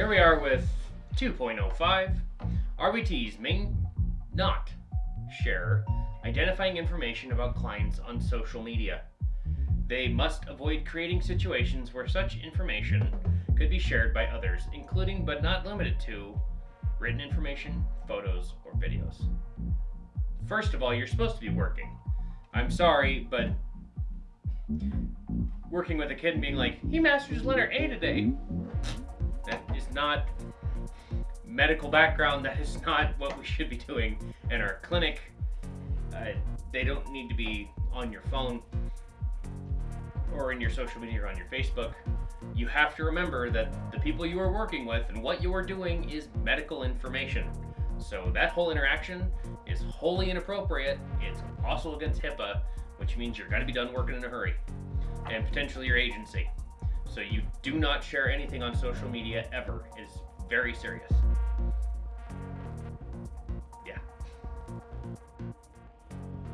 Here we are with 2.05. RBTs may not share identifying information about clients on social media. They must avoid creating situations where such information could be shared by others, including but not limited to written information, photos, or videos. First of all, you're supposed to be working. I'm sorry, but working with a kid and being like, he mastered his letter A today. That is not medical background. That is not what we should be doing in our clinic. Uh, they don't need to be on your phone or in your social media or on your Facebook. You have to remember that the people you are working with and what you are doing is medical information. So that whole interaction is wholly inappropriate. It's also against HIPAA, which means you're going to be done working in a hurry and potentially your agency. So you do not share anything on social media ever. It's very serious.